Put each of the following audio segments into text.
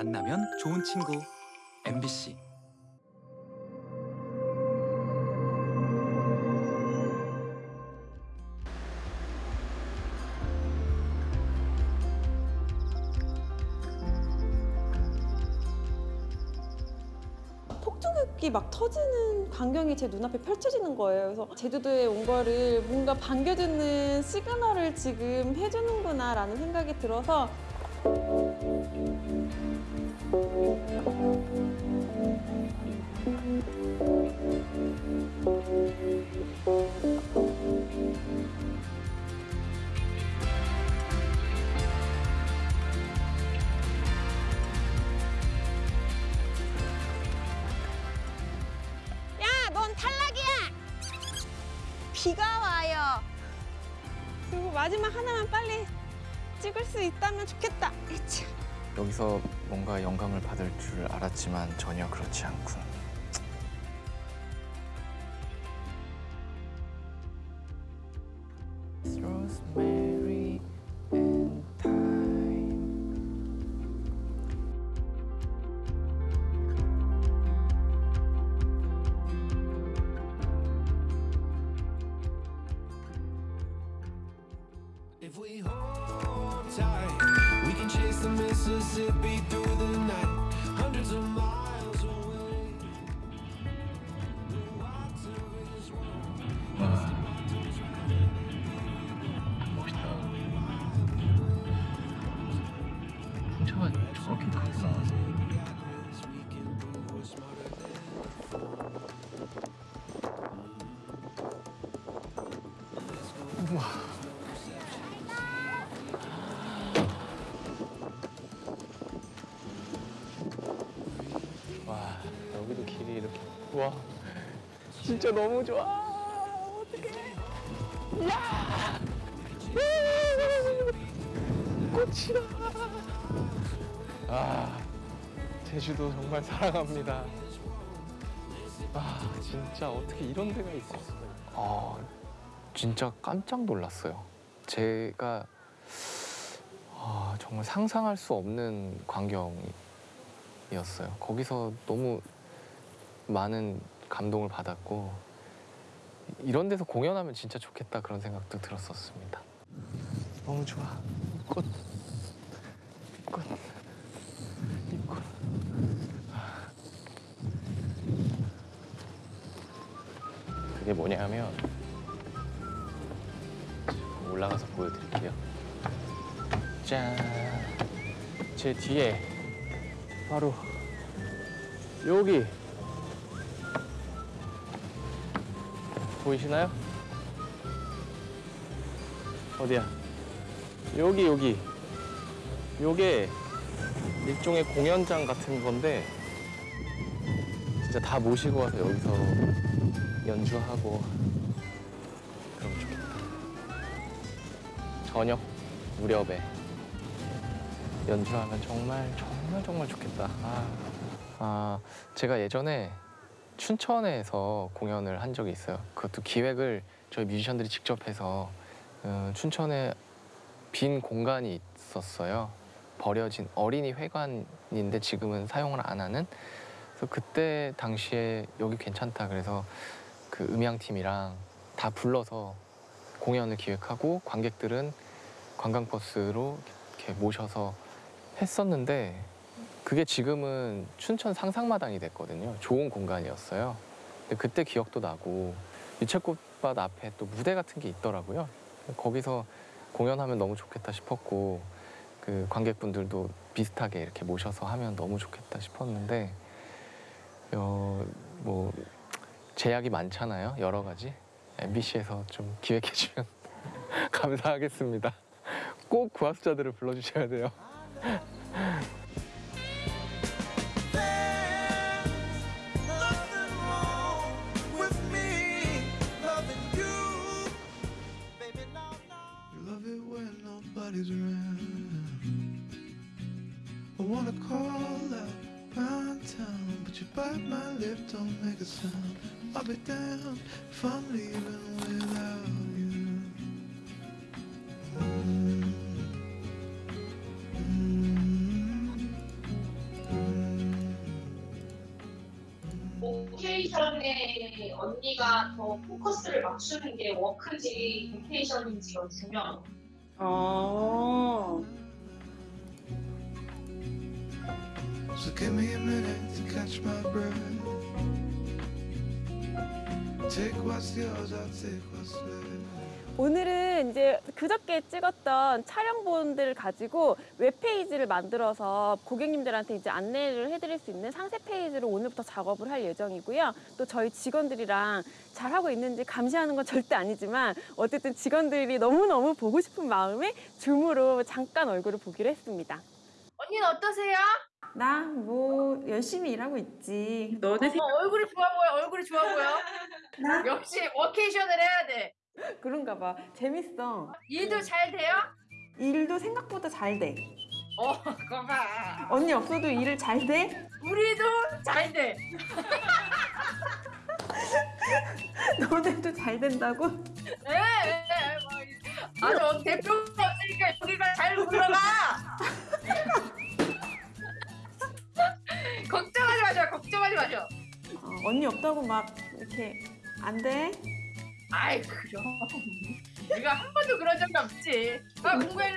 만나면 좋은 친구 MBC 폭죽이 막 터지는 광경이 제 눈앞에 펼쳐지는 거예요. 그래서 제주도에 온 거를 뭔가 반겨주는 시그널을 지금 해주는구나 라는 생각이 들어서. 비가 와요. 그리고 마지막 하나만 빨리 찍을 수 있다면 좋겠다. 여기서 뭔가 영감을 받을 줄 알았지만 전혀 그렇지 않군. Rosemary be through the 진짜 너무 좋아. 어떡해. 야! 꽃이다. 아 제주도 정말 사랑합니다. 아 진짜 어떻게 이런 데가 있었어요 아 진짜 깜짝 놀랐어요. 제가 아, 정말 상상할 수 없는 광경이 이었어요. 거기서 너무 많은 감동을 받았고 이런 데서 공연하면 진짜 좋겠다 그런 생각도 들었었습니다. 너무 좋아. 꽃, 꽃, 이 꽃. 그게 뭐냐면 올라가서 보여드릴게요. 짠, 제 뒤에 바로 여기 보이시나요? 어디야? 여기 여기 요게 일종의 공연장 같은 건데 진짜 다 모시고 와서 여기서 연주하고 그러면 좋겠다 저녁 무렵에 연주하면 정말 정말 정말 좋겠다. 아, 아, 제가 예전에 춘천에서 공연을 한 적이 있어요. 그것도 기획을 저희 뮤지션들이 직접 해서 어, 춘천에 빈 공간이 있었어요. 버려진 어린이 회관인데 지금은 사용을 안 하는. 그래서 그때 당시에 여기 괜찮다 그래서 그 음향팀이랑 다 불러서 공연을 기획하고 관객들은 관광버스로 이렇게 모셔서 했었는데 그게 지금은 춘천 상상마당이 됐거든요. 좋은 공간이었어요. 근데 그때 기억도 나고 유채꽃밭 앞에 또 무대 같은 게 있더라고요. 거기서 공연하면 너무 좋겠다 싶었고 그 관객분들도 비슷하게 이렇게 모셔서 하면 너무 좋겠다 싶었는데 어, 뭐 제약이 많잖아요. 여러 가지 MBC에서 좀 기획해 주면 감사하겠습니다. 꼭 구하수자들을 불러주셔야 돼요. down if I'm leaving without you. Mm. Mm. Mm. 오케이션에 언니가 더 포커스를 맞추는 게 워크지 오케이션인지가 중요한 거. 어. So give me a minute to catch my breath. 오늘은 이제 그저께 찍었던 촬영본들을 가지고 웹페이지를 만들어서 고객님들한테 이제 안내를 해드릴 수 있는 상세 페이지로 오늘부터 작업을 할 예정이고요. 또 저희 직원들이랑 잘하고 있는지 감시하는 건 절대 아니지만 어쨌든 직원들이 너무너무 보고 싶은 마음에 줌으로 잠깐 얼굴을 보기로 했습니다. 언니는 어떠세요? 나 뭐 열심히 일하고 있지. 너네 어, 얼굴이 좋아 보여, 얼굴이 좋아 보여. 역시 워케이션을 해야 돼. 그런가 봐. 재밌어. 일도 잘 돼요? 일도 생각보다 잘 돼. 어, 봐. 언니 없어도 일을 잘 돼? 우리도 잘 돼. 너네도 잘 된다고? 예, 예, 예, 뭐, 이- 아, 저 대표가 없으니까 여기가 없다고 막 이렇게 안 돼? 아이, 그럼. 내가 한 번도 그런 적이 없지. 아, 공부 일로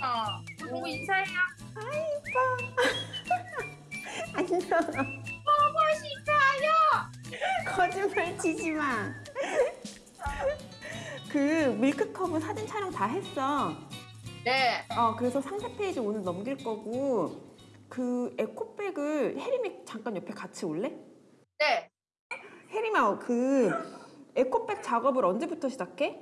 와. 어, 보고 인사해요. 안녕. 보고 싶어요. 거짓말 치지 마. 그 밀크컵은 사진 촬영 다 했어. 네. 어, 그래서 상세 페이지 오늘 넘길 거고 그 에코백을 혜림이 잠깐 옆에 같이 올래? 네. 혜림아, 그 에코백 작업을 언제부터 시작해?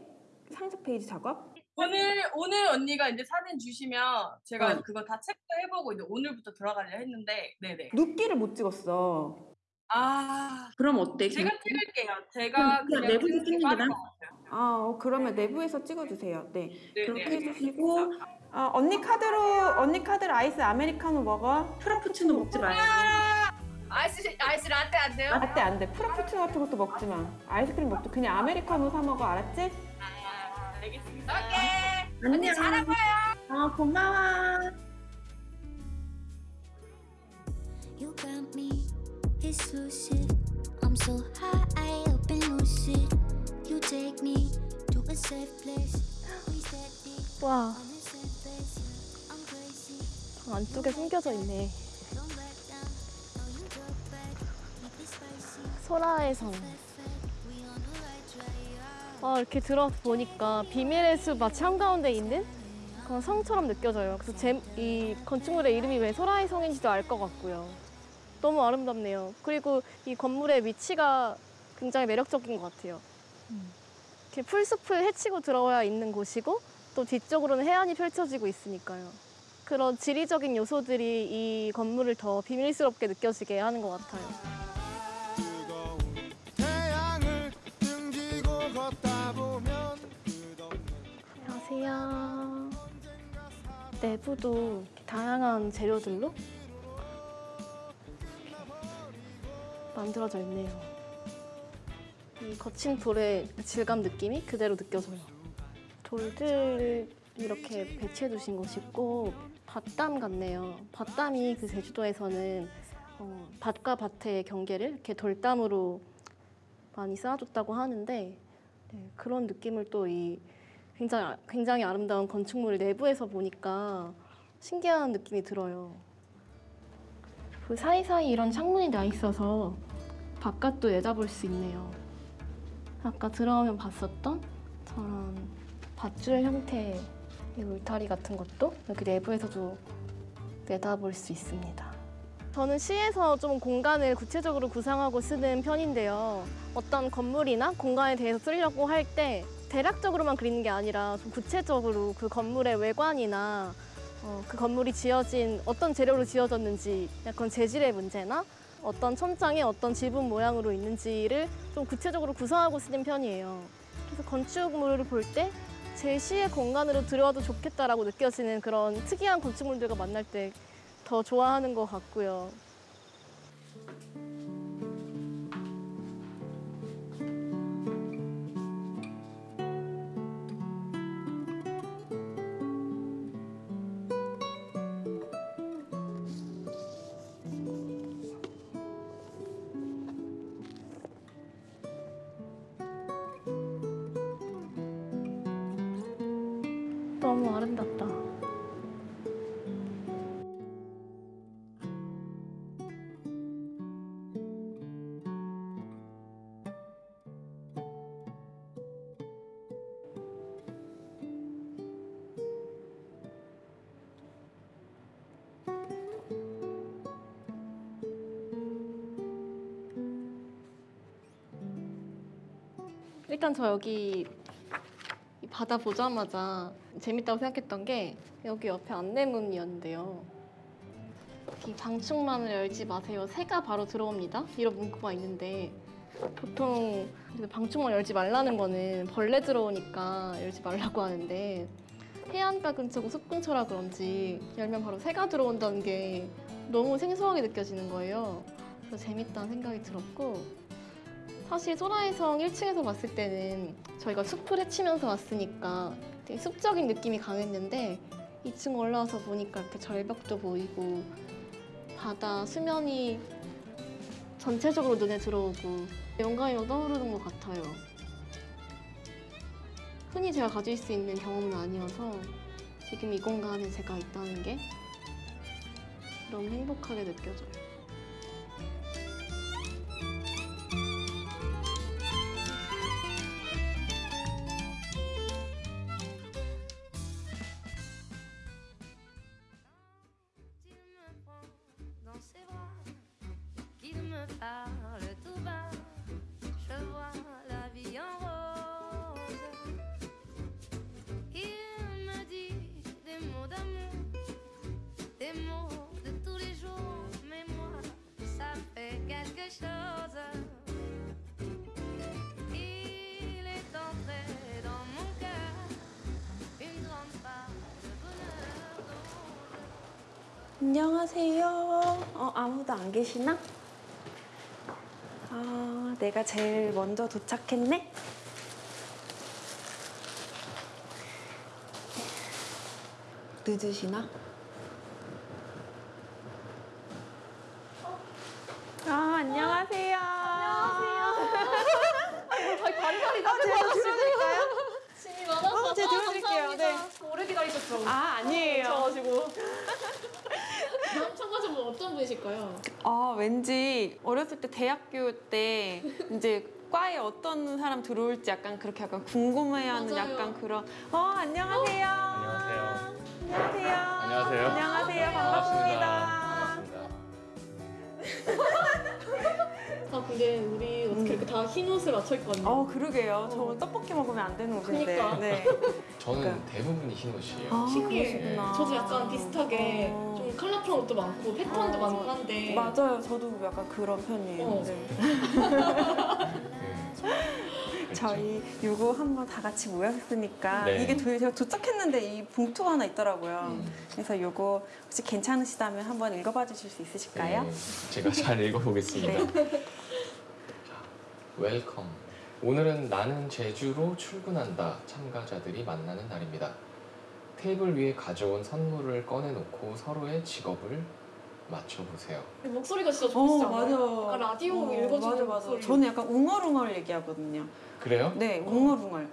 상세 페이지 작업? 오늘 오늘 언니가 이제 사진 주시면 제가 어. 그거 다 체크해보고 이제 오늘부터 들어가려 했는데 네네 누끼를 못 찍었어. 아 그럼 어때? 제가 찍을게요 제가 그냥 그냥 내부에서 찍는 게? 것 같아요 아, 어, 그러면 내부에서 찍어주세요. 네. 네네 그렇게 해주시고 어, 언니 카드로 언니 카드로 아이스 아메리카노 먹어. 프라푸치노 먹지 말고. 아이스, 아이스 라떼 안 돼요? 라떼 안 돼. 프라푸치노 같은 것도 먹지 마. 아이스크림 먹지. 그냥 아메리카노 사 먹어. 알았지? 아, 알겠습니다 오케이. 언니 잘하고요. 어, 고마워. You got me exclusive. I'm so high up and lucid. You take me to a safe place. We 와. I'm crazy. 저 안쪽에 숨겨져 있네. 소라의 성. 아, 이렇게 들어서 보니까 비밀의 숲 마치 한가운데 있는 그런 성처럼 느껴져요. 그래서 제, 이 건축물의 이름이 왜 소라의 성인지도 알 것 같고요. 너무 아름답네요. 그리고 이 건물의 위치가 굉장히 매력적인 것 같아요. 이렇게 풀숲을 헤치고 들어와야 있는 곳이고 또 뒤쪽으로는 해안이 펼쳐지고 있으니까요. 그런 지리적인 요소들이 이 건물을 더 비밀스럽게 느껴지게 하는 것 같아요. 안녕하세요. 내부도 다양한 재료들로 만들어져 있네요. 이 거친 돌의 질감 느낌이 그대로 느껴져요. 돌들 이렇게 배치해 두신 곳이 있고 밭담 같네요. 밭담이 그 제주도에서는 어, 밭과 밭의 경계를 이렇게 돌담으로 많이 쌓아줬다고 하는데 네, 그런 느낌을 또이 굉장히 굉장히 아름다운 건축물 내부에서 보니까 신기한 느낌이 들어요. 그 사이사이 이런 창문이 나 있어서 바깥도 내다볼 수 있네요. 아까 들어오면 봤었던 저런 밧줄 형태의 이 울타리 같은 것도 여기 내부에서도 내다볼 수 있습니다. 저는 시에서 좀 공간을 구체적으로 구상하고 쓰는 편인데요. 어떤 건물이나 공간에 대해서 쓰려고 할 때 대략적으로만 그리는 게 아니라 좀 구체적으로 그 건물의 외관이나 어, 그 건물이 지어진 어떤 재료로 지어졌는지 약간 재질의 문제나 어떤 천장에 어떤 지붕 모양으로 있는지를 좀 구체적으로 구성하고 쓰는 편이에요. 그래서 건축물을 볼 때 제 시의 공간으로 들어와도 좋겠다라고 느껴지는 그런 특이한 건축물들과 만날 때 더 좋아하는 것 같고요. 너무 아름답다. 일단 저 여기 이 바다 보자마자 재밌다고 생각했던 게 여기 옆에 안내문이었는데요. 이 방충망을 열지 마세요. 새가 바로 들어옵니다. 이런 문구가 있는데 보통 방충망 열지 말라는 거는 벌레 들어오니까 열지 말라고 하는데 해안가 근처고 숲 근처라 그런지 열면 바로 새가 들어온다는 게 너무 생소하게 느껴지는 거예요. 그래서 재밌다는 생각이 들었고 사실 소라해성 1층에서 봤을 때는 저희가 숲을 헤치면서 왔으니까 숲적인 느낌이 강했는데 2층 올라와서 보니까 이렇게 절벽도 보이고 바다 수면이 전체적으로 눈에 들어오고 영감이 떠오르는 것 같아요. 흔히 제가 가질 수 있는 경험은 아니어서 지금 이 공간에 제가 있다는 게 너무 행복하게 느껴져요. 아무도 안 계시나? 아, 내가 제일 먼저 도착했네? 늦으시나? 아, 안녕하세요. 안녕하세요. 바리바리 어, 제가 들어드릴까요? 짐이 많아서 어, 제가 들어드릴게요. 네. 오래 기다리셨죠? 아, 아니에요. 저가지고 다음 참가자분 어떤 분이실까요? 아, 왠지 어렸을 때 대학교 때 이제 과에 어떤 사람 들어올지 약간 그렇게 약간 궁금해하는 맞아요. 약간 그런 어 안녕하세요. 안녕하세요. 안녕하세요. 안녕하세요. 안녕하세요. 반갑습니다. 아 근데 우리 어떻게 이렇게 다 흰 옷을 맞춰 입고 왔네요. 어 그러게요. 저 오늘 떡볶이 먹으면 안 되는 옷인데. 그니까. 네. 저는 대부분이 흰 옷이에요. 아, 신기해. 그러시구나. 저도 약간 비슷하게 어. 좀 컬러풀한 옷도 많고 패턴도 어, 많고 한데 맞아요. 저도 약간 그런 편이에요. 어. 네. 네. 저희 요거 한번 다 같이 모였으니까 네. 이게 도, 제가 도착했는데 이 봉투가 하나 있더라고요. 음. 그래서 요거 혹시 괜찮으시다면 한번 읽어봐 주실 수 있으실까요? 네, 제가 잘 읽어보겠습니다. 네. Welcome. 오늘은 나는 제주로 출근한다 참가자들이 만나는 날입니다. 테이블 위에 가져온 선물을 꺼내놓고 서로의 직업을 맞춰보세요. 목소리가 진짜 어, 좋으시지 않아요? 맞아. 약간 라디오 어, 읽어주는 맞아, 맞아. 목소리. 저는 약간 웅얼웅얼 얘기하거든요. 그래요? 네, 웅얼웅얼.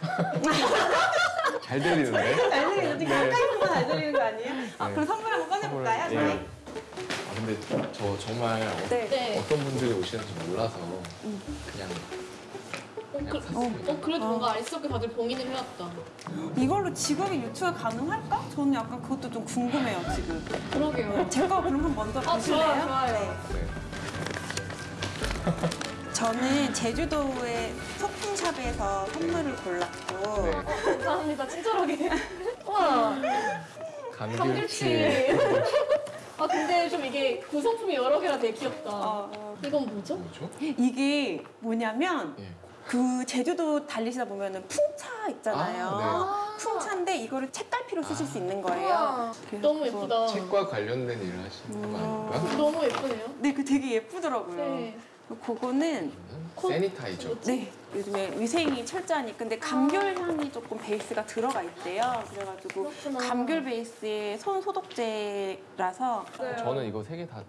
잘 들리는데? 잘 들리는데 네. 가까이서 잘 들리는 거 아니에요? 아, 네. 그럼 선물 한번 꺼내볼까요? 선물을- 저희? 예. 아, 근데 저 정말 어, 네. 네. 어떤 분들이 오시는지 몰라서 음. 그냥 어, 그, 샀습니다. 어, 그래도 어. 뭔가 알쓸하게 다들 봉인을 해놨다. 이걸로 직업이 유추가 가능할까? 저는 약간 그것도 좀 궁금해요, 지금. 그러게요. 제거 그럼 한번 먼저 아, 보실래요? 좋아요, 좋아요. 네. 네. 저는 제주도의 소품샵에서 선물을 골랐고 네. 감사합니다. 친절하게. 와, 감귤치. 아 근데 좀 이게 구성품이 여러 개라 되게 귀엽다. 어, 이건 뭐죠? 뭐죠? 이게 뭐냐면 예. 그 제주도 달리시다 보면은 풍차 있잖아요. 아, 풍차인데 이거를 책갈피로 쓰실 수 있는 거예요. 그래서 너무 예쁘다. 책과 관련된 일을 하시는 거 음. 아닌가? 너무 예쁘네요. 네, 그 되게 예쁘더라고요. 네. 그거는 코- 세니타이저. 네 요즘에 위생이 철저하니까 근데 감귤 향이 조금 베이스가 들어가 있대요. 그래가지고 그렇구나. 감귤 베이스의 손 소독제라서 저는 이거 세 개 다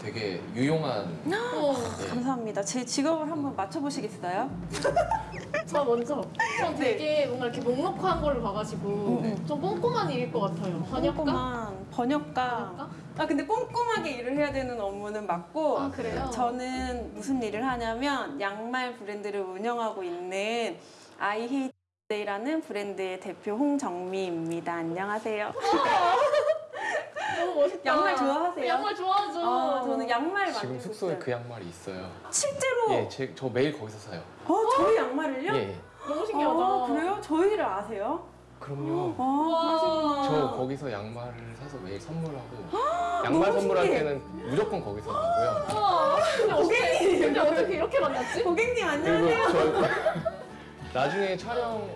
되게 유용한 어. 예. 감사합니다. 제 직업을 한번 맞춰보시겠어요? 저 먼저. 전 되게 뭔가 이렇게 넉넉한 걸로 봐가지고 좀 꼼꼼한 일일 것 같아요. 번역가? 꼼꼼한 번역가. 아 근데 꼼꼼하게 일을 해야 되는 업무는 맞고 아, 그래요? 저는 무슨 일을 하냐면 양말 브랜드를 운영하고 있는 아이히데이라는 브랜드의 대표 홍정미입니다. 안녕하세요. 너무 멋있다. 양말 좋아하세요? 양말 좋아하죠. 아, 저는 양말 지금 만들고 숙소에. 그 양말이 있어요. 실제로 예, 제, 저 매일 거기서 사요. 어, 저희 양말을요? 예, 너무 신기하다. 아, 그래요? 저희를 아세요? 그럼요. 아. 저 거기서 양말을 사서 매일 선물하고 양말 선물할 신기해. 때는 무조건 거기서 하고요. 와, 근데 어떻게, 근데 어떻게 이렇게 만났지? 고객님 안녕하세요. 저 나중에 촬영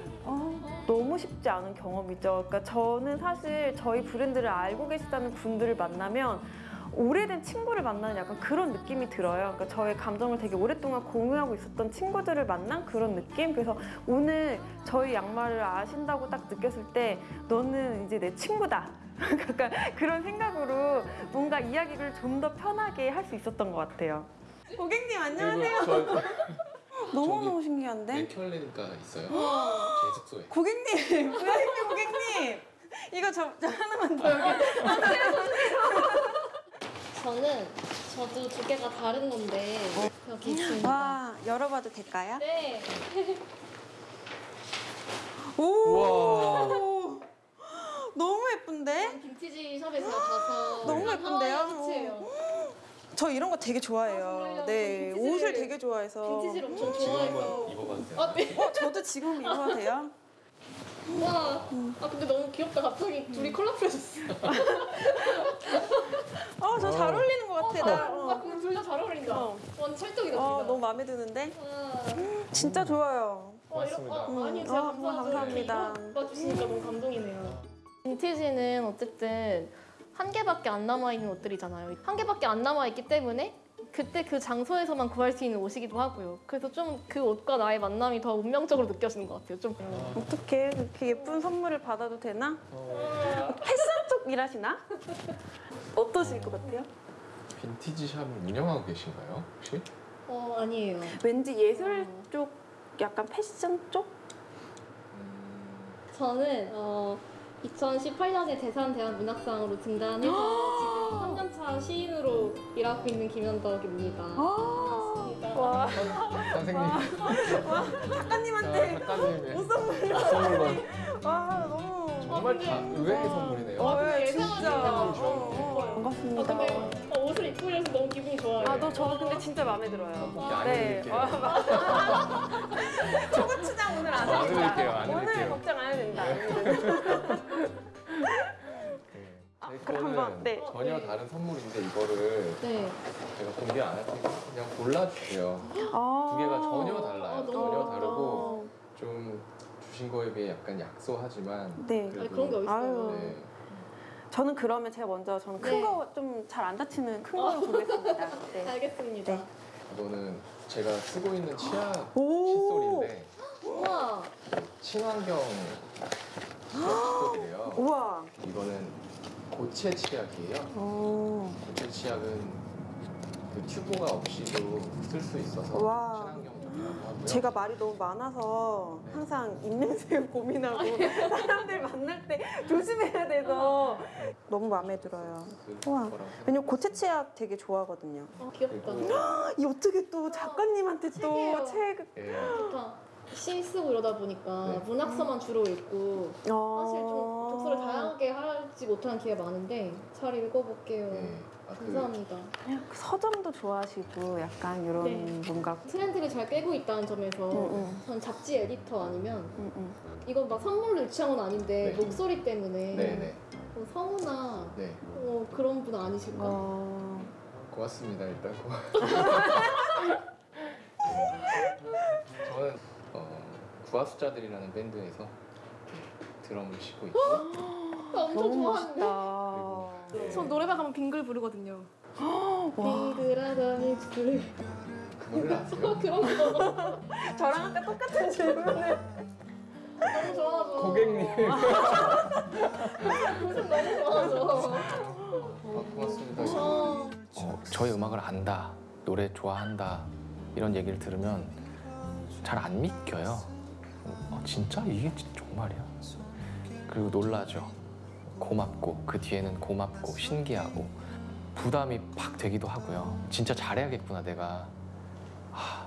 너무 쉽지 않은 경험이죠. 그러니까 저는 사실 저희 브랜드를 알고 계시다는 분들을 만나면 오래된 친구를 만나는 약간 그런 느낌이 들어요. 그러니까 저의 감정을 되게 오랫동안 공유하고 있었던 친구들을 만난 그런 느낌. 그래서 오늘 저희 양말을 아신다고 딱 느꼈을 때 너는 이제 내 친구다. 약간 그런 생각으로 뭔가 이야기를 좀 더 편하게 할 수 있었던 것 같아요. 고객님 안녕하세요. 너무너무 신기한데? 네켤레니까 있어요. 제 숙소에. 고객님, 고객님, 고객님. 이거 저, 저 하나만 더 여기. 저는 저도 두 개가 다른 건데 여기 있습니다. 와, 열어봐도 될까요? 네. 오! 너무 예쁜데? 빈티지 샵에서 가서 너무 예쁜데요? 하와이. 저 이런 거 되게 좋아해요. 정말요? 네, 옷을 되게 좋아해서. 빈티지를 엄청 지금 좋아해서. 입어봐도 돼요? 아, 네. 어, 저도 지금 입어도 돼요? 와. 아, 근데 너무 귀엽다. 갑자기 둘이 콜라보해졌어. 어, 저잘 어울리는 것 같아. 나. 아, 어. 근데 둘 다 잘 어울린다. 어. 완전 찰떡이다. 어, 둘 다. 너무 마음에 드는데? 와. 진짜 좋아요. 어, 이런, 고맙습니다. 어, 아니, 음. 제가 아. 감사합니다. 이렇게 입어주시니까 너무 감동이네요. 빈티지는 어쨌든 한 개밖에 안 남아있는 옷들이잖아요. 한 개밖에 안 남아있기 때문에 그때 그 장소에서만 구할 수 있는 옷이기도 하고요. 그래서 좀 그 옷과 나의 만남이 더 운명적으로 느껴지는 것 같아요. 좀. 어떻게 그렇게 예쁜 선물을 받아도 되나? 어, 패션 쪽 일하시나? 어떠실 것 같아요? 빈티지 샵을 운영하고 계신가요? 혹시? 어, 아니에요. 왠지 예술 쪽, 약간 패션 쪽? 음, 저는 어, 2018년에 대산대한 문학상으로 등단해서 지금 3년차 시인으로 일하고 있는 김현덕입니다. 반갑습니다. 와, 선생님. 작가님한테 작가님의 옷 선물. 선물만 와, 너무. 정말 다 의외의 선물이네요. 어, 예, 예상하지 진짜. 못한 어, 어, 반갑습니다. 아, 근데 어, 너무 기분이 좋아요. 아, 너 저도 근데 진짜 마음에 들어요. 안 네. 해드릴게요. 어, 맞아. 초고추장 오늘 안안 오늘 해드릴게요. 걱정 안 해도 된다. 안 해도 된다. 아, 제 그럼 한번, 네. 전혀 다른 선물인데 이거를 네. 제가 공개 안 할 테니까 그냥 골라주세요. 아. 두 개가 전혀 달라요. 아, 전혀. 다르고 좀 주신 거에 비해 약간 약소하지만 네. 아니, 그런 게 어딨어요. 네. 저는 그러면 제가 먼저 저는 큰 네. 거 좀 잘 안 다치는 큰 걸로 보겠습니다. 네. 알겠습니다. 네. 이거는 제가 쓰고 있는 치약 오. 칫솔인데 우와. 친환경 칫솔이래요. 우와. 이거는 고체 치약이에요. 오. 고체 치약은 그 튜브가 없이도 쓸 수 있어서 와. 하고요. 제가 말이 너무 많아서 항상 입냄새 고민하고 사람들 만날 때 조심해야 돼서 너무 마음에 들어요. 그 우와. 거라고 왜냐면 고체 치약 되게 좋아하거든요. 어, 귀엽다. 이 어떻게 또 작가님한테 책이에요. 또 책. 예, 좋다. 시 쓰고 이러다 보니까 네. 문학서만 주로 읽고 어... 사실 좀 독서를 다양하게 하지 못한 기회가 많은데 잘 읽어볼게요. 예. 아, 그 감사합니다. 그 서점도 좋아하시고 약간 이런 네. 뭔가. 트렌드를 잘 깨고 있다는 점에서 응, 응, 전 잡지 에디터 아니면 응, 응. 이건 막 선물로 유치한 건 아닌데 네. 목소리 때문에 네네. 뭐 성우나 네. 어, 그런 분 아니실까? 어... 고맙습니다 일단 고. 저는 어, 구하수자들이라는 밴드에서 드럼을 치고 있고 나 엄청 좋아하는데. 전 노래방 가면 빙글 부르거든요. 와. 빙글하다니 빙글. 그? 그런 거 저랑 아까 똑같은 질문을. 너무 좋아하죠. 고객님. 무슨 너무 좋아하죠. 아, 고맙습니다. 어, 어, 저희 음악을 안다, 노래 좋아한다 이런 얘기를 들으면 잘 안 믿겨요. 어, 진짜 이게 진- 정말이야? 그리고 놀라죠. 고맙고 그 뒤에는 고맙고 신기하고 부담이 팍 되기도 하고요. 진짜 잘해야겠구나 내가. 하,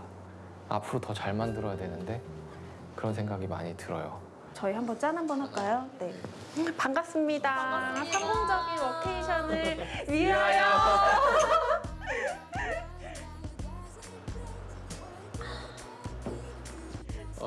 앞으로 더 잘 만들어야 되는데 그런 생각이 많이 들어요. 저희 한번 짠 한번 할까요? 네. 반갑습니다. 성공적인 워케이션을 위하여.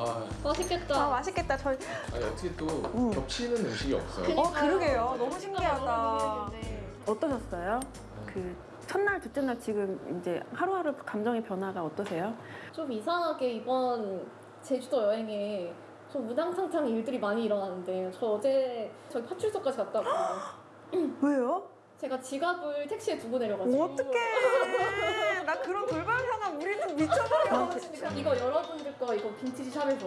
아, 맛있겠다. 아 맛있겠다. 저희 아니 어떻게 또 음. 겹치는 음식이 없어요? 어 그러게요. 너무 신기하다. 네. 어떠셨어요? 그 첫날, 둘째 날 지금 이제 하루하루 감정의 변화가 어떠세요? 좀 이상하게 이번 제주도 여행에 좀 우당탕탕 일들이 많이 일어났는데 저 어제 저희 파출소까지 갔다 왔거든요. 왜요? 제가 지갑을 택시에 두고 내려가지고 어떡해. 나 그런 돌발 상황 우리는 미쳐버려. 이거 여러분들 거 이거 빈티지 샵에서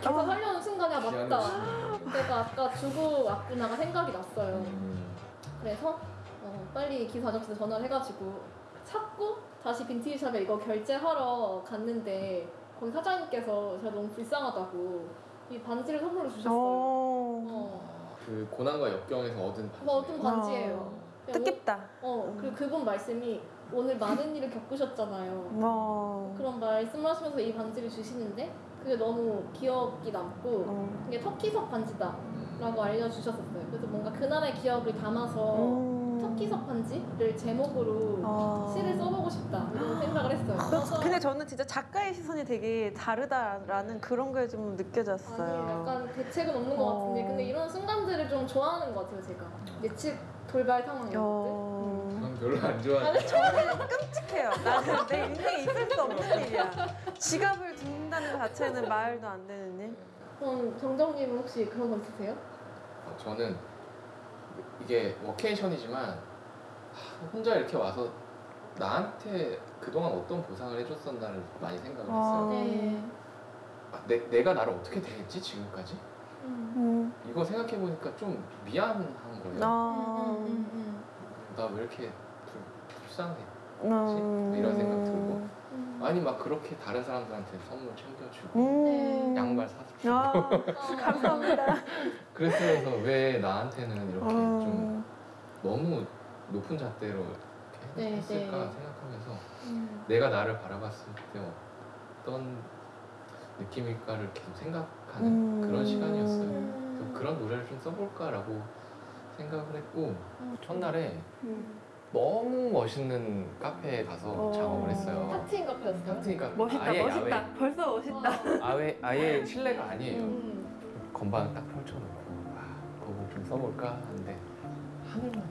계속 아. 하려는 순간에 아, 맞다. 내가 아까 주고 왔구나가 생각이 났어요. 음. 그래서 어, 빨리 기사 아저씨한테 전화를 해가지고 찾고 다시 빈티지 샵에 이거 결제하러 갔는데 거기 사장님께서 제가 너무 불쌍하다고 이 반지를 선물로 주셨어요. 어. 어. 그 고난과 역경에서 얻은 뭐 어떤 반지예요. 뜻깊다. 어 그리고 그분 말씀이 오늘 많은 일을 겪으셨잖아요. 어. 그런 말씀을 하시면서 이 반지를 주시는데 그게 너무 기억이 남고 어. 이게 터키석 반지다라고 알려주셨었어요. 그래서 뭔가 그날의 기억을 담아서 음. 터키석 반지를 제목으로 어. 시를 써보고 싶다 이런 생각을 했어요. 그래서 근데 저는 진짜 작가의 시선이 되게 다르다라는 그런 게좀 느껴졌어요. 아니 약간 대책은 없는 것 같은데 어. 근데 이런 순간들을 좀 좋아하는 것 같아요 제가 예측 돌발 상황 이런 것들. 어. 난 별로 안 좋아해. 저는 끔찍해요. 나는 내 인생에 있을 수 없는 일이야. 지갑을 둔다는 자체는 말도 안 되는 일. 그럼 정정님은 혹시 그런 거 있으세요? 어, 저는 이게 워케이션이지만 하, 혼자 이렇게 와서 나한테 그동안 어떤 보상을 해줬었나를 많이 생각을 했어요. 네. 아, 내, 내가 나를 어떻게 대했지 지금까지? 음. 이거 생각해 보니까 좀 미안한 거예요. 아. 음, 나왜 이렇게 불, 불쌍해? 음. 이런 생각 들고 아니 막 그렇게 다른 사람들한테 선물 챙겨주고 음. 양말 사주고 아, 감사합니다. 그랬으면서 왜 나한테는 이렇게 좀 음. 너무 높은 잣대로 이렇게 네, 했을까 네. 생각하면서 음. 내가 나를 바라봤을 때 어떤 느낌일까를 계속 생각하는 음. 그런 시간이었어요. 그래서 그런 노래를 좀 써볼까라고 생각을 했고 첫날에 너무 멋있는 카페에 가서 어. 작업을 했어요. 하트인 카페였어요? 하트니까 멋있다, 아예 멋있다. 야외, 벌써 멋있다. 아예 아예 실내가 아니에요. 음. 건반 딱 펼쳐놓고 아, 곡을 좀 써볼까 하는데 하늘만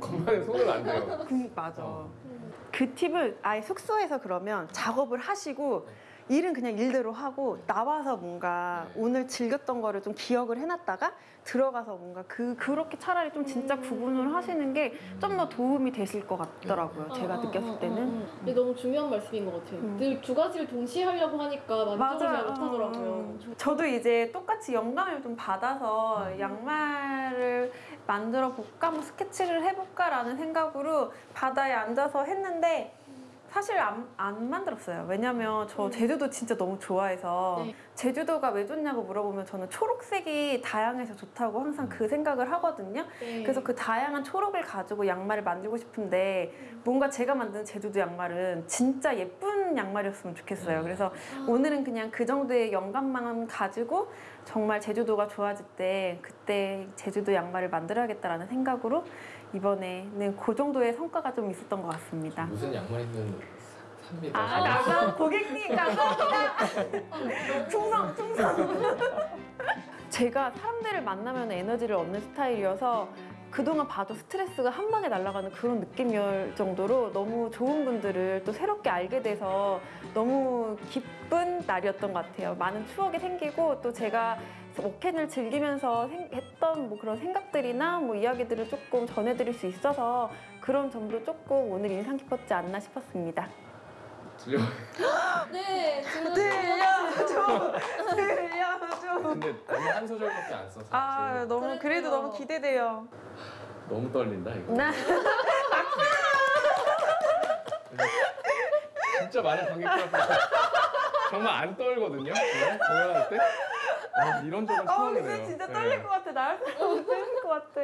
건반에 손을 안 대요. 그, 맞아. 어. 그 팁을 아예 숙소에서 그러면 작업을 하시고 일은 그냥 일대로 하고 나와서 뭔가 네. 오늘 즐겼던 거를 좀 기억을 해놨다가 들어가서 뭔가 그 그렇게 차라리 좀 진짜 구분을 하시는 게 좀 더 도움이 되실 것 같더라고요. 제가 어, 어, 느꼈을 어, 때는. 근데 너무 중요한 말씀인 것 같아요. 음. 늘 두 가지를 동시에 하려고 하니까 만족을 잘 맞아요. 못하더라고요. 음. 저도 이제 똑같이 영감을 좀 받아서 음. 양말을 만들어 볼까, 뭐 스케치를 해볼까라는 생각으로 바다에 앉아서 했는데 사실 안, 안 만들었어요. 왜냐면 저 제주도 진짜 너무 좋아해서 음. 네. 제주도가 왜 좋냐고 물어보면 저는 초록색이 다양해서 좋다고 항상 그 생각을 하거든요. 네. 그래서 그 다양한 초록을 가지고 양말을 만들고 싶은데 뭔가 제가 만든 제주도 양말은 진짜 예쁜 양말이었으면 좋겠어요. 그래서 아. 오늘은 그냥 그 정도의 영감만 가지고 정말 제주도가 좋아질 때 그때 제주도 양말을 만들어야겠다라는 생각으로 이번에는 그 정도의 성과가 좀 있었던 것 같습니다. 무슨 양말이든 사- 삽니다. 아, 감사 고객님 감사합니다. 충성, 충성. 제가 사람들을 만나면 에너지를 얻는 스타일이어서 그동안 봐도 스트레스가 한 방에 날아가는 그런 느낌이었 정도로 너무 좋은 분들을 또 새롭게 알게 돼서 너무 기쁜 날이었던 것 같아요. 많은 추억이 생기고 또 제가 워켄을 즐기면서 생- 했던 뭐 그런 생각들이나 뭐 이야기들을 조금 전해드릴 수 있어서 그런 점도 조금 오늘 인상 깊었지 않나 싶었습니다. 들려. 네, 들려. 들려줘, 들려줘. 근데 너무 한 소절밖에 안 써서 아 사실 너무 그래도 그러니까요. 너무 기대돼요. 너무 떨린다 이거. 나 진짜 많은 관객들 앞에서 정말 안 떨거든요. 네, 공연할 때. 아, 이런 적은 어, 처음이네요. 근데 진짜 네. 떨릴 것 같아. 나할 사람 떨릴 것 같아.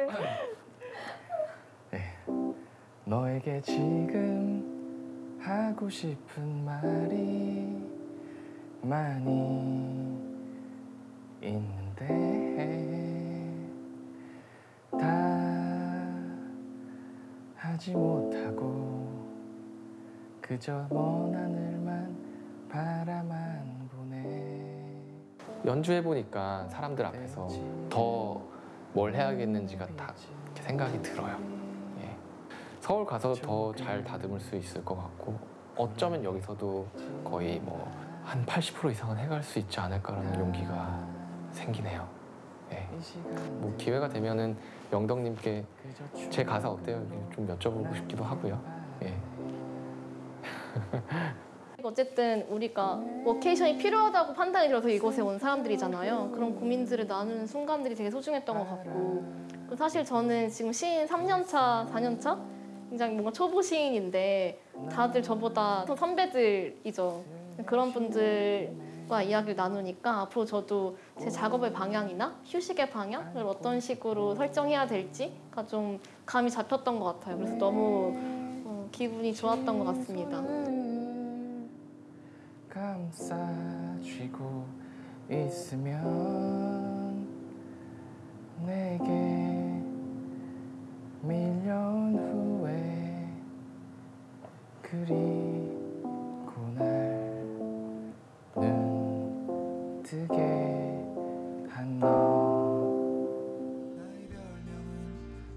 너에게 지금 하고 싶은 말이 많이 있는데 다 하지 못하고 그저 먼 하늘만 바라만 연주해 보니까 사람들 앞에서 더 뭘 해야겠는지가 다 이렇게 생각이 들어요. 예. 서울 가서 더 잘 다듬을 수 있을 것 같고 어쩌면 여기서도 거의 뭐 한 80% 이상은 해갈 수 있지 않을까라는 용기가 생기네요. 예. 뭐 기회가 되면은 영덕님께 제 가사 어때요? 좀 여쭤보고 싶기도 하고요. 예. 어쨌든 우리가 워케이션이 필요하다고 판단이 들어서 이곳에 온 사람들이잖아요. 그런 고민들을 나누는 순간들이 되게 소중했던 것 같고 사실 저는 지금 시인 3년 차, 4년 차? 굉장히 뭔가 초보 시인인데 다들 저보다 선배들이죠. 그런 분들과 이야기를 나누니까 앞으로 저도 제 작업의 방향이나 휴식의 방향을 어떤 식으로 설정해야 될지가 좀 감이 잡혔던 것 같아요. 그래서 너무 어, 기분이 좋았던 것 같습니다. 감싸쥐고 있으면 내게 밀려온 후에 그리고 날눈 뜨게 한너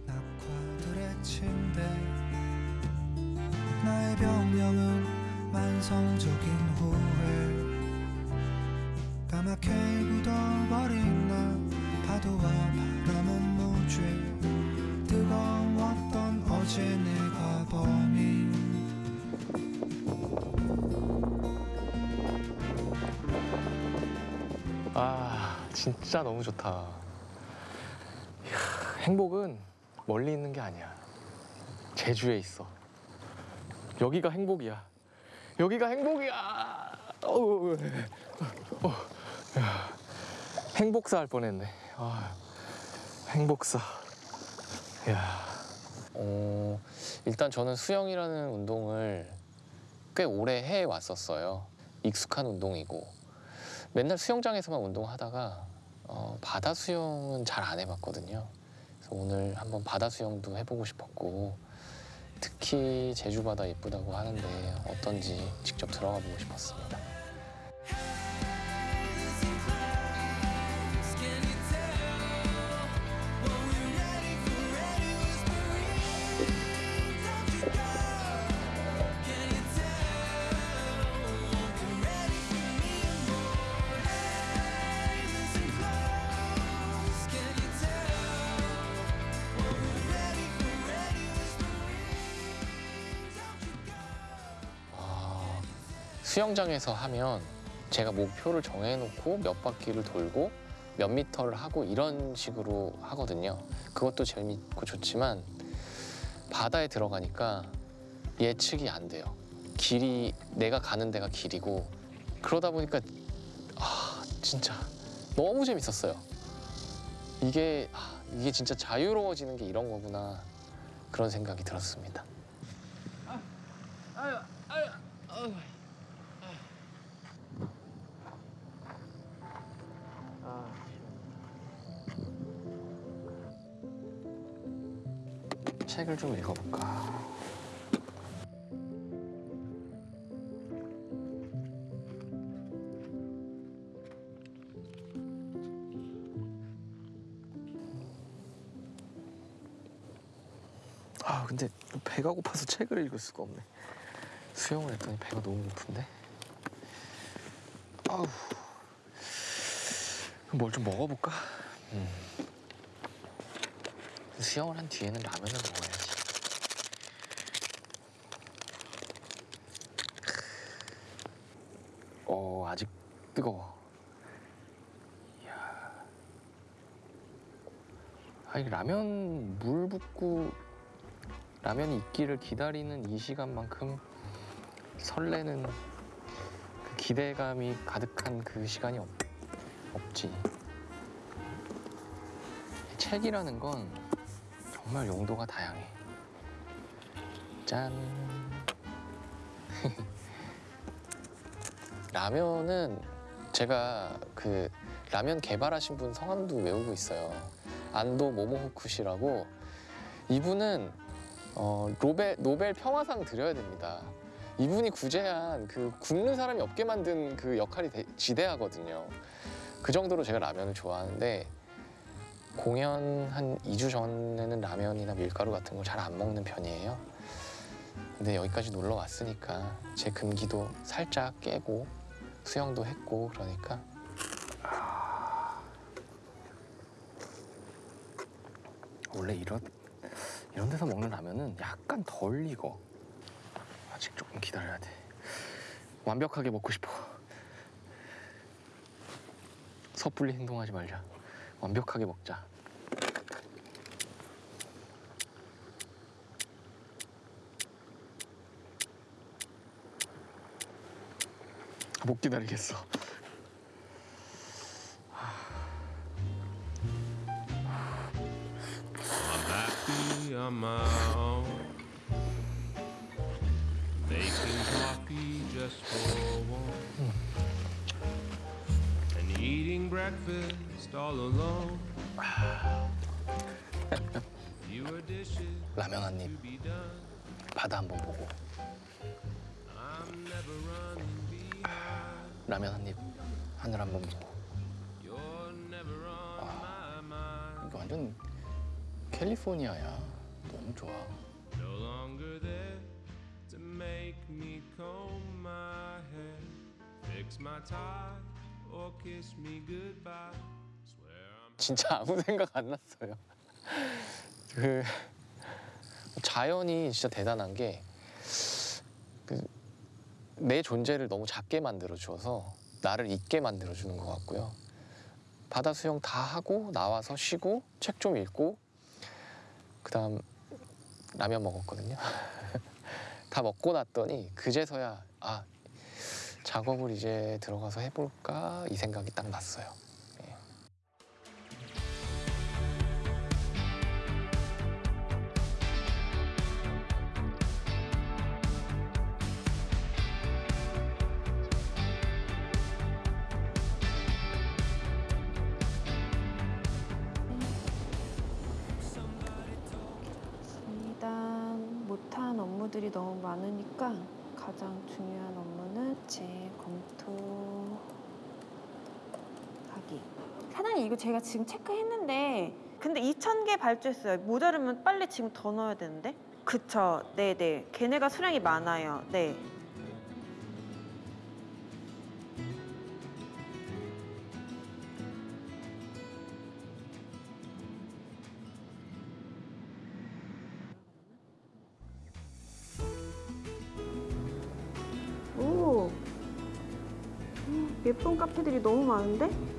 낙화들의 침대. 나의 병명은 만성적 까맣게 굳어버린 나 파도와 바람은 무죄 뜨거웠던 어제 내가 범인 아 진짜 너무 좋다. 이야, 행복은 멀리 있는 게 아니야. 제주에 있어. 여기가 행복이야. 여기가 행복이야. 어우, 어, 야, 행복사 할 뻔했네. 아, 행복사. 야. 어, 일단 저는 수영이라는 운동을 꽤 오래 해 왔었어요. 익숙한 운동이고 맨날 수영장에서만 운동하다가 어, 바다 수영은 잘 안 해봤거든요. 그래서 오늘 한번 바다 수영도 해보고 싶었고 특히 제주 바다 예쁘다고 하는데 어떤지 직접 들어가 보고 싶었습니다. 수영장에서 하면 제가 목표를 정해놓고 몇 바퀴를 돌고 몇 미터를 하고 이런 식으로 하거든요. 그것도 재밌고 좋지만 바다에 들어가니까 예측이 안 돼요. 길이 내가 가는 데가 길이고 그러다 보니까 아 진짜 너무 재밌었어요. 이게 아, 이게 진짜 자유로워지는 게 이런 거구나 그런 생각이 들었습니다. 아유, 아유, 아유. 책을 좀 읽어볼까. 아 근데 배가 고파서 책을 읽을 수가 없네. 수영을 했더니 배가 너무 고픈데. 아우. 뭘 좀 먹어볼까? 음. 수영을 한 뒤에는 라면을 먹어야지. 어 아직 뜨거워. 이야. 아니 라면 물 붓고 라면이 익기를 기다리는 이 시간만큼 설레는 그 기대감이 가득한 그 시간이 없, 없지. 책이라는 건 정말 용도가 다양해. 짠. 라면은 제가 그 라면 개발하신 분 성함도 외우고 있어요. 안도 모모후쿠 씨라고 이분은 어, 노벨 노벨 평화상 드려야 됩니다. 이분이 구제한 그 굶는 사람이 없게 만든 그 역할이 대- 지대하거든요. 그 정도로 제가 라면을 좋아하는데 공연 한 2주 전에는 라면이나 밀가루 같은 걸 잘 안 먹는 편이에요. 근데 여기까지 놀러 왔으니까 제 금기도 살짝 깨고 수영도 했고 그러니까 원래 이런 이런 데서 먹는 라면은 약간 덜 익어. 아직 조금 기다려야 돼. 완벽하게 먹고 싶어. 섣불리 행동하지 말자. 완벽하게 먹자. 못 기다리겠어. 라면 한 입. 바다 보고 never running behind. 라면 한 입, 하늘 보고 never on my mind. 이거 완전 캘리포니아야. 너무 좋아. Fix my tie, or kiss me goodbye. 진짜 아무 생각 안 났어요. 그 자연이 진짜 대단한 게 그 내 존재를 너무 작게 만들어 주어서 나를 잊게 만들어 주는 것 같고요. 바다 수영 다 하고 나와서 쉬고 책 좀 읽고 그다음 라면 먹었거든요. 다 먹고 났더니 그제서야 아 작업을 이제 들어가서 해볼까 이 생각이 딱 났어요. 지금 체크했는데 근데 2,000개 발주했어요. 모자르면 빨리 지금 더 넣어야 되는데? 그쵸. 네네. 걔네가 수량이 많아요. 네. 오. 음, 예쁜 카페들이 너무 많은데?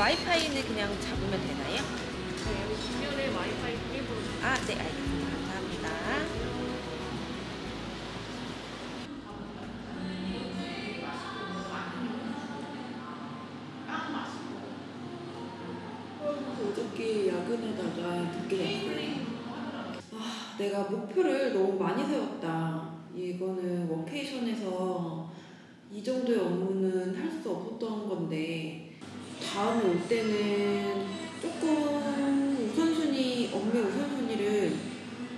와이파이는 그냥 잡으면 되나요? 여기 뒷면에 와이파이 비밀번호 아, 네, 알겠습니다. 감사합니다. 어저께 야근하다가 늦게 잤어요. 아, 내가 목표를 너무 많이 세웠다. 이거는 워케이션에서 이 정도의 업무는 할 수 없었던 건데 다음에 올 때는 조금 우선순위, 업무 우선순위를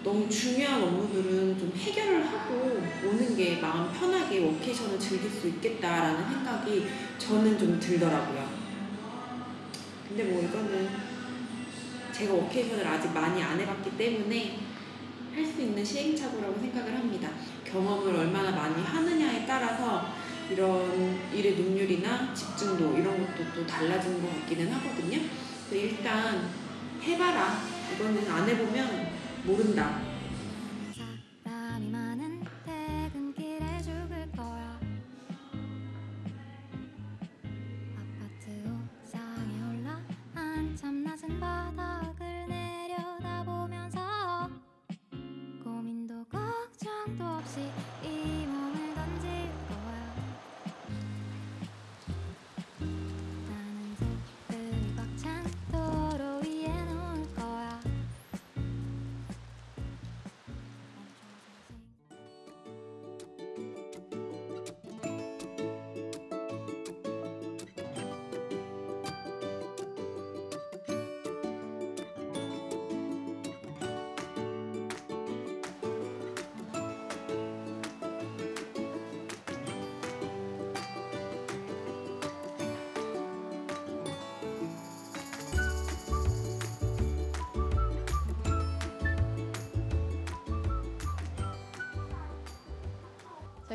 너무 중요한 업무들은 좀 해결을 하고 오는 게 마음 편하게 워케이션을 즐길 수 있겠다라는 생각이 저는 좀 들더라고요. 근데 뭐 이거는 제가 워케이션을 아직 많이 안 해봤기 때문에 할 수 있는 시행착오라고 생각을 합니다. 경험을 얼마나 많이 하느냐에 따라서 이런 일의 능률이나 집중도 이런 것도 또 달라지는 것 같기는 하거든요. 일단 해봐라. 이거는 안 해보면 모른다.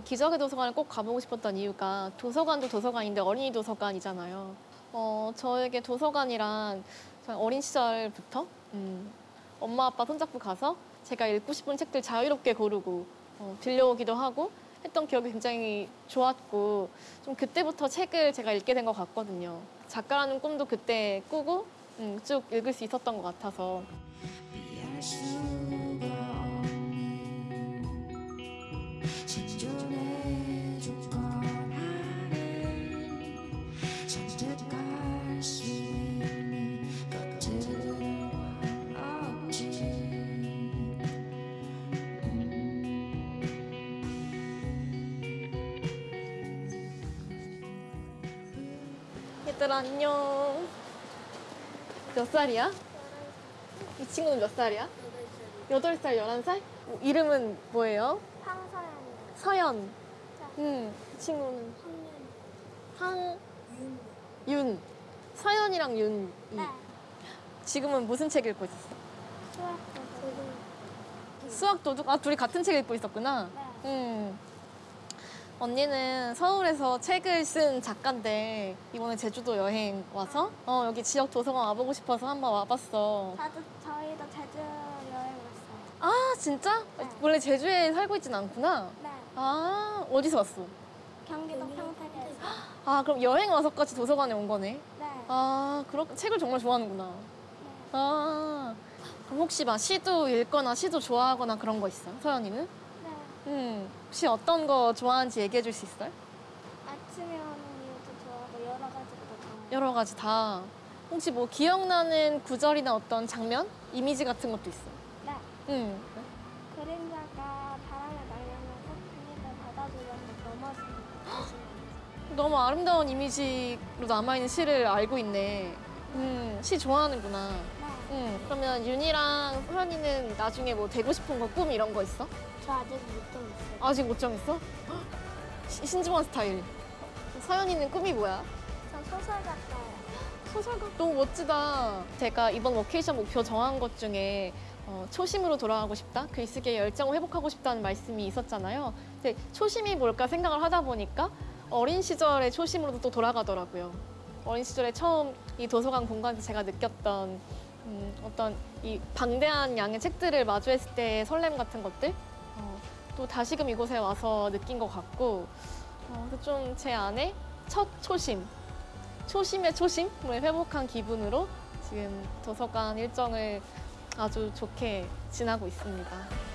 기적의 도서관을 꼭 가보고 싶었던 이유가 도서관도 도서관인데 어린이 도서관이잖아요. 어, 저에게 도서관이란 어린 시절부터 음, 엄마 아빠 손잡고 가서 제가 읽고 싶은 책들 자유롭게 고르고 어, 빌려오기도 하고 했던 기억이 굉장히 좋았고 좀 그때부터 책을 제가 읽게 된 것 같거든요. 작가라는 꿈도 그때 꾸고 음, 쭉 읽을 수 있었던 것 같아서 안녕. 몇 살이야? 이 친구는 몇 살이야? 여덟 살, 열한 살? 어, 이름은 뭐예요? 황서연이요. 서연. 응. 이 친구는 황. 윤. 서연이랑 윤. 네. 지금은 무슨 책 읽고 있었어? 수학도 지금 수학 도둑. 아 둘이 같은 책 읽고 있었구나. 네. 응. 언니는 서울에서 책을 쓴 작가인데 이번에 제주도 여행 와서 어 여기 지역 도서관 와보고 싶어서 한번 와봤어. 저도 저희도 제주 여행 왔어요. 아 진짜? 원래 제주에 살고 있진 않구나. 네. 아 어디서 왔어? 경기도 평택에서. 아 그럼 여행 와서까지 도서관에 온 거네. 네. 아 그렇 책을 정말 좋아하는구나. 아 그럼 혹시 막 시도 읽거나 시도 좋아하거나 그런 거 있어? 서연이는? 네. 음 혹시 어떤 거 좋아하는지 얘기해 줄 수 있어요? 아침에 오는 이유도 좋아하고 여러 가지도 좋아해요. 여러 가지 다. 혹시 뭐 기억나는 구절이나 어떤 장면, 이미지 같은 것도 있어? 네. 응. 그림자가 바람에 날려면서 비닐을 받아주려고 넘어지는 너무 아름다운 이미지로 남아있는 시를 알고 있네. 음, 시 좋아하는구나. 음, 그러면 윤이랑 소연이는 나중에 뭐 되고 싶은 거, 꿈 이런 거 있어? 저 아직 못 정했어요. 아직 못 정했어? 헉, 시- 신중한 스타일. 서연이는 꿈이 뭐야? 저 소설 같아요. 소설가 너무 멋지다. 제가 이번 워케이션 목표 정한 것 중에 어, 초심으로 돌아가고 싶다, 글쓰기의 열정을 회복하고 싶다는 말씀이 있었잖아요. 근데 초심이 뭘까 생각을 하다 보니까 어린 시절의 초심으로도 또 돌아가더라고요. 어린 시절에 처음 이 도서관 공간에서 제가 느꼈던 음, 어떤 이 방대한 양의 책들을 마주했을 때의 설렘 같은 것들 어, 또 다시금 이곳에 와서 느낀 것 같고 어, 좀제 안에 첫 초심 초심의 초심을 회복한 기분으로 지금 도서관 일정을 아주 좋게 지나고 있습니다.